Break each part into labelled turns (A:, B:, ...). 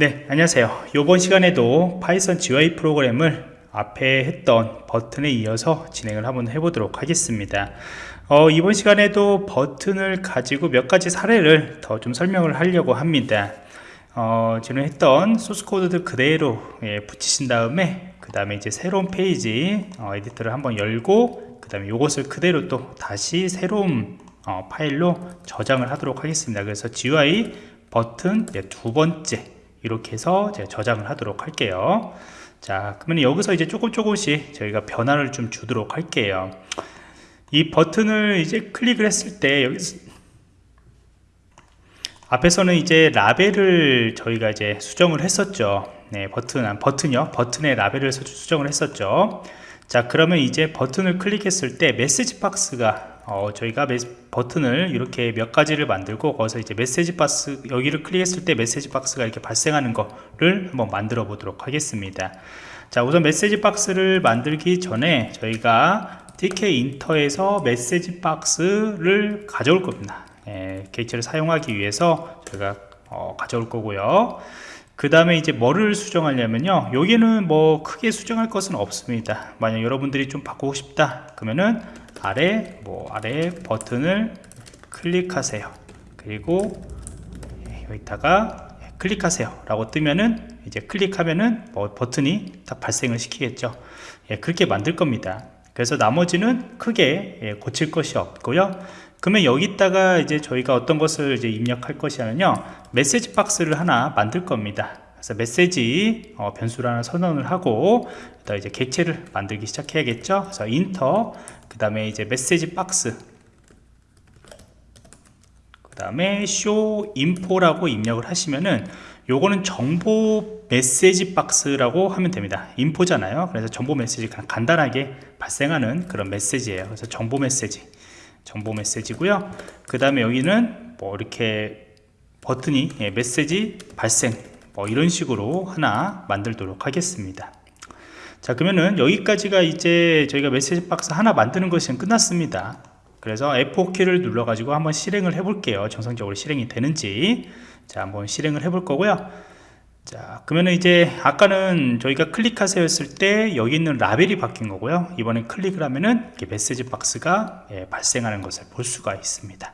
A: 네 안녕하세요. 이번 시간에도 파이썬 GUI 프로그램을 앞에 했던 버튼에 이어서 진행을 한번 해보도록 하겠습니다. 어, 이번 시간에도 버튼을 가지고 몇 가지 사례를 더 좀 설명을 하려고 합니다. 어, 지금 했던 소스 코드들 그대로 예, 붙이신 다음에 그 다음에 이제 새로운 페이지 어, 에디터를 한번 열고 그 다음에 이것을 그대로 또 다시 새로운 어, 파일로 저장을 하도록 하겠습니다. 그래서 GUI 버튼 두 번째 이렇게 해서 제가 저장을 하도록 할게요. 자 그러면 여기서 이제 조금 조금씩 저희가 변화를 좀 주도록 할게요. 이 버튼을 이제 클릭을 했을 때 여기서 앞에서는 이제 라벨을 저희가 이제 수정을 했었죠. 네 버튼 버튼이요? 버튼의 라벨을 수정을 했었죠. 자 그러면 이제 버튼을 클릭했을 때 메시지 박스가 어, 저희가 버튼을 이렇게 몇 가지를 만들고 거기서 이제 메시지 박스 여기를 클릭했을 때 메시지 박스가 이렇게 발생하는 거를 한번 만들어 보도록 하겠습니다. 자 우선 메시지 박스를 만들기 전에 저희가 tk 인터에서 메시지 박스를 가져올 겁니다. 예, 객체를 사용하기 위해서 저희가 어, 가져올 거고요. 그 다음에 이제 뭐를 수정하려면요. 여기는 뭐 크게 수정할 것은 없습니다. 만약 여러분들이 좀 바꾸고 싶다 그러면은 아래 뭐 아래 버튼을 클릭하세요. 그리고 여기다가 클릭하세요. 라고 뜨면은 이제 클릭하면은 뭐 버튼이 딱 발생을 시키겠죠. 예, 그렇게 만들 겁니다. 그래서 나머지는 크게 예, 고칠 것이 없고요. 그러면 여기다가 이제 저희가 어떤 것을 이제 입력할 것이냐면요. 메시지 박스를 하나 만들 겁니다. 그래서 메시지 어, 변수를 하나 선언을 하고 이제 객체를 만들기 시작해야겠죠. 그래서 인터 그 다음에 이제 메시지 박스. 그 다음에 show info라고 입력을 하시면은 요거는 정보 메시지 박스라고 하면 됩니다. 인포잖아요. 그래서 정보 메시지 간단하게 발생하는 그런 메시지예요. 그래서 정보 메시지. 정보 메시지고요. 그 다음에 여기는 뭐 이렇게 버튼이 예, 메시지 발생 뭐 이런 식으로 하나 만들도록 하겠습니다 자 그러면은 여기까지가 이제 저희가 메시지 박스 하나 만드는 것이 끝났습니다. 그래서 F4키를 눌러 가지고 한번 실행을 해 볼게요. 정상적으로 실행이 되는지. 자 한번 실행을 해 볼 거고요. 자 그러면 이제 아까는 저희가 클릭하세요 했을 때 여기 있는 라벨이 바뀐 거고요. 이번엔 클릭을 하면은 이렇게 메시지 박스가 예, 발생하는 것을 볼 수가 있습니다.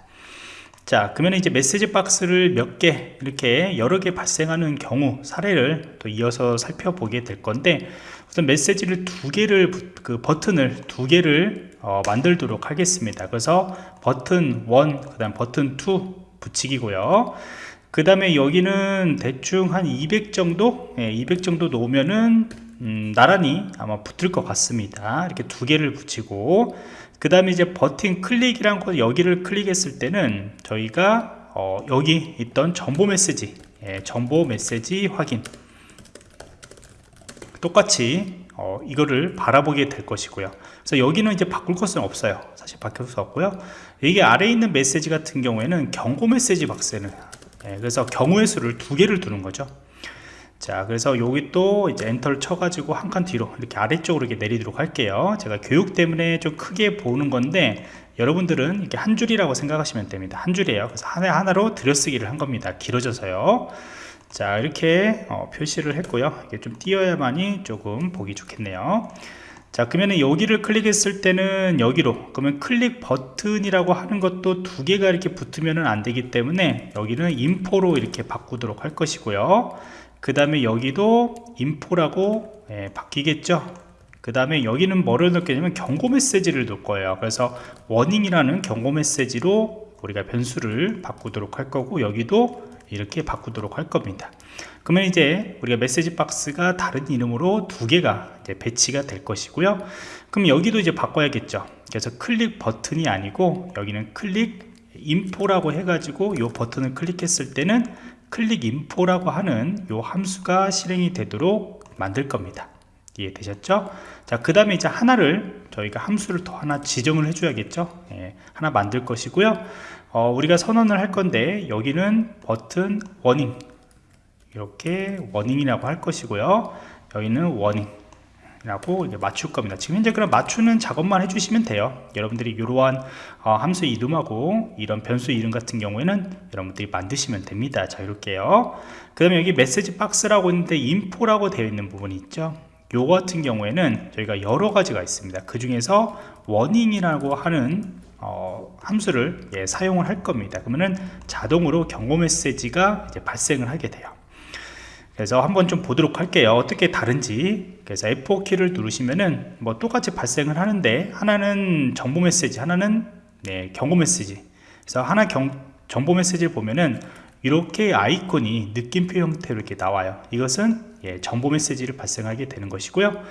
A: 자 그러면 이제 메시지 박스를 몇 개 이렇게 여러 개 발생하는 경우 사례를 또 이어서 살펴보게 될 건데 우선 메시지를 두 개를 그 버튼을 두 개를 어, 만들도록 하겠습니다. 그래서 버튼 1 그 다음 버튼 2 붙이기고요. 그 다음에 여기는 대충 한 200 정도? 예, 200 정도 놓으면은 음, 나란히 아마 붙을 것 같습니다. 이렇게 두 개를 붙이고. 그 다음에 이제 버튼 클릭이란 거 여기를 클릭했을 때는 저희가 어, 여기 있던 정보 메시지 예, 정보 메시지 확인 똑같이 어, 이거를 바라보게 될 것이고요. 그래서 여기는 이제 바꿀 것은 없어요. 사실 바꿀 수 없고요. 이게 아래에 있는 메시지 같은 경우에는 경고 메시지 박스는 예, 그래서 경우의 수를 두 개를 두는 거죠. 자 그래서 여기 또 이제 엔터를 쳐가지고 한 칸 뒤로 이렇게 아래쪽으로 이렇게 내리도록 할게요. 제가 교육 때문에 좀 크게 보는 건데 여러분들은 이렇게 한 줄이라고 생각하시면 됩니다. 한 줄이에요. 그래서 하나 하나로 들여쓰기를 한 겁니다. 길어져서요 자 이렇게 어, 표시를 했고요. 이게 좀 띄어야만이 조금 보기 좋겠네요. 자 그러면 여기를 클릭했을 때는 여기로 그러면 클릭 버튼이라고 하는 것도 두 개가 이렇게 붙으면 안 되기 때문에 여기는 인포로 이렇게 바꾸도록 할 것이고요. 그 다음에 여기도 인포라고 예, 바뀌겠죠? 그 다음에 여기는 뭐를 넣겠냐면 경고 메시지를 넣을 거예요. 그래서 warning이라는 경고 메시지로 우리가 변수를 바꾸도록 할 거고 여기도 이렇게 바꾸도록 할 겁니다 그러면 이제 우리가 메시지 박스가 다른 이름으로 두 개가 배치가 될 것이고요 그럼 여기도 이제 바꿔야겠죠 그래서 click button이 아니고 여기는 click info라고 해가지고 이 버튼을 클릭했을 때는 click info라고 하는 이 함수가 실행이 되도록 만들 겁니다 이해되셨죠? 자, 그 다음에 이제 하나를 저희가 함수를 더 하나 지정을 해줘야겠죠? 예, 하나 만들 것이고요. 어, 우리가 선언을 할 건데 여기는 button warning. 이렇게 warning이라고 할 것이고요. 여기는 warning 라고 맞출 겁니다. 지금 현재 그럼 맞추는 작업만 해주시면 돼요. 여러분들이 이러한 어, 함수 이름하고 이런 변수 이름 같은 경우에는 여러분들이 만드시면 됩니다. 자 이렇게요. 그 다음에 여기 메시지 박스라고 있는데 인포라고 되어 있는 부분이 있죠. 요 같은 경우에는 저희가 여러 가지가 있습니다. 그 중에서 워닝이라고 하는 어, 함수를 예, 사용을 할 겁니다. 그러면은 자동으로 경고 메시지가 발생을 하게 돼요. 그래서 한번 좀 보도록 할게요. 어떻게 다른지. 그래서 F4키를 누르시면은 뭐 똑같이 발생을 하는데 하나는 정보 메시지 하나는 네, 경고 메시지. 그래서 하나 경, 정보 메시지를 보면은 이렇게 아이콘이 느낌표 형태로 이렇게 나와요. 이것은 예, 정보 메시지를 발생하게 되는 것이고요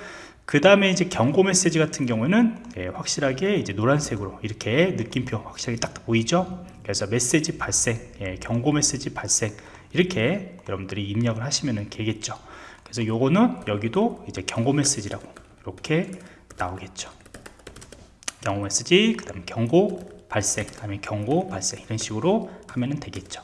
A: 그 다음에 이제 경고 메시지 같은 경우는 예, 확실하게 이제 노란색으로 이렇게 느낌표 확실하게 딱 보이죠? 그래서 메시지 발생 예, 경고 메시지 발생 이렇게 여러분들이 입력을 하시면 되겠죠? 그래서 요거는 여기도 이제 경고 메시지라고 이렇게 나오겠죠 경고 메시지 그 다음에 경고 발생 그 다음에 경고 발생 이런 식으로 하면 되겠죠.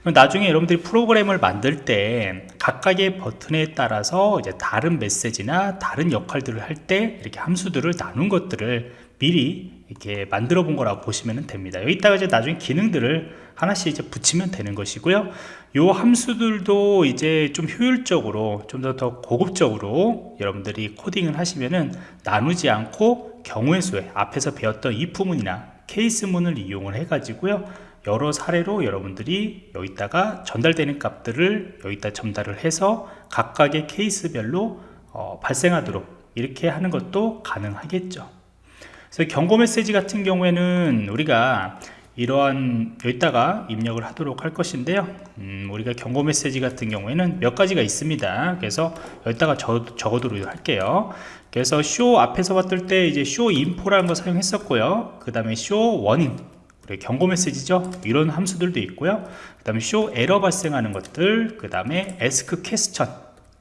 A: 그럼 나중에 여러분들이 프로그램을 만들 때 각각의 버튼에 따라서 이제 다른 메시지나 다른 역할들을 할 때 이렇게 함수들을 나눈 것들을 미리 이렇게 만들어 본 거라고 보시면 됩니다. 여기다가 이제 나중에 기능들을 하나씩 이제 붙이면 되는 것이고요. 요 함수들도 이제 좀 효율적으로 좀 더 더 고급적으로 여러분들이 코딩을 하시면은 나누지 않고 경우의 수에 앞에서 배웠던 if문이나 케이스문을 이용을 해 가지고요. 여러 사례로 여러분들이 여기다가 전달되는 값들을 여기다 전달을 해서 각각의 케이스별로 어, 발생하도록 이렇게 하는 것도 가능하겠죠. 그래서 경고 메시지 같은 경우에는 우리가 이러한 여기다가 입력을 하도록 할 것인데요. 음, 우리가 경고 메시지 같은 경우에는 몇 가지가 있습니다. 그래서 여기다가 적, 적어두도록 할게요 그래서 쇼 앞에서 봤을 때 이제 show info라는 거 사용했었고요. 그 다음에 show warning 경고 메시지죠. 이런 함수들도 있고요. 그 다음에 show error 발생하는 것들 그 다음에 ask question.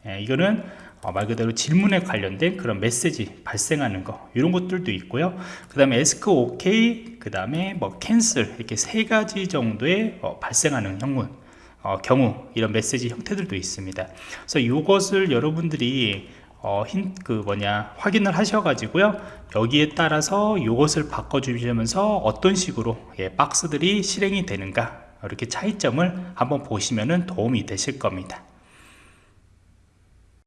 A: 예, 이거는 어, 말 그대로 질문에 관련된 그런 메시지 발생하는 거 이런 것들도 있고요. 그 다음에 ask OK 그 다음에 뭐 cancel 이렇게 세 가지 정도의 어, 발생하는 형문 어, 경우 이런 메시지 형태들도 있습니다. 그래서 이것을 여러분들이 어, 힌, 그 뭐냐 확인을 하셔 가지고요. 여기에 따라서 이것을 바꿔 주시면서 어떤 식으로 예, 박스들이 실행이 되는가 이렇게 차이점을 한번 보시면 도움이 되실 겁니다